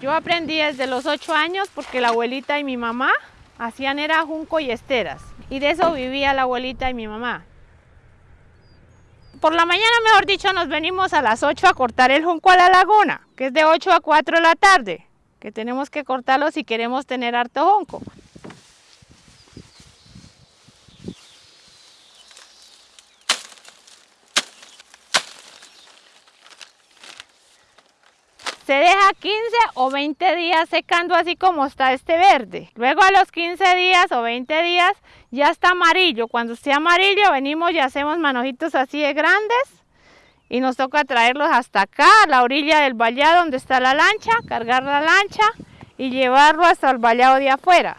Yo aprendí desde los ocho años porque la abuelita y mi mamá hacían era junco y esteras. Y de eso vivía la abuelita y mi mamá. Por la mañana, mejor dicho, nos venimos a las 8 a cortar el junco a la laguna, que es de 8 a 4 de la tarde, que tenemos que cortarlo si queremos tener harto junco. Se deja 15 o 20 días secando así como está este verde. Luego a los 15 días o 20 días ya está amarillo. Cuando esté amarillo venimos y hacemos manojitos así de grandes y nos toca traerlos hasta acá, a la orilla del vallado donde está la lancha, cargar la lancha y llevarlo hasta el vallado de afuera.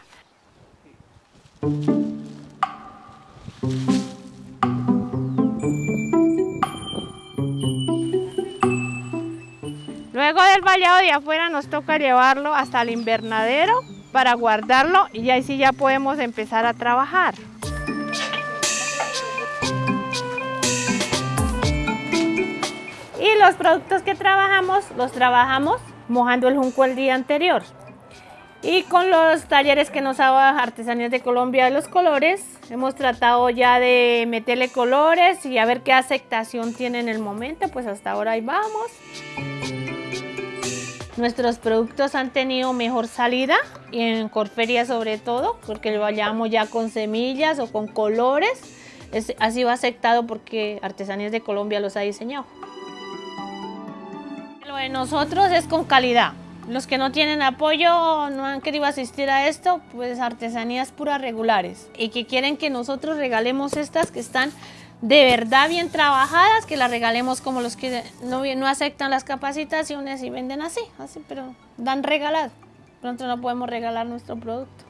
Luego del vallado de afuera nos toca llevarlo hasta el invernadero para guardarlo y ahí sí ya podemos empezar a trabajar. Y los productos que trabajamos, los trabajamos mojando el junco el día anterior. Y con los talleres que nos haga Artesanías de Colombia de los colores, hemos tratado ya de meterle colores y a ver qué aceptación tiene en el momento, pues hasta ahora ahí vamos. Nuestros productos han tenido mejor salida y en Corferia sobre todo, porque lo vayamos ya con semillas o con colores. Es, ha aceptado porque Artesanías de Colombia los ha diseñado. Lo de nosotros es con calidad. Los que no tienen apoyo, no han querido asistir a esto, pues artesanías puras regulares. Y que quieren que nosotros regalemos estas que están de verdad bien trabajadas, que las regalemos como los que no, aceptan las capacitaciones y venden así, así, pero dan regalado. Pronto no podemos regalar nuestro producto.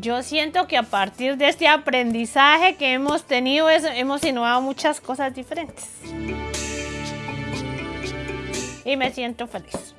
Yo siento que a partir de este aprendizaje que hemos tenido, hemos innovado muchas cosas diferentes. Y me siento feliz.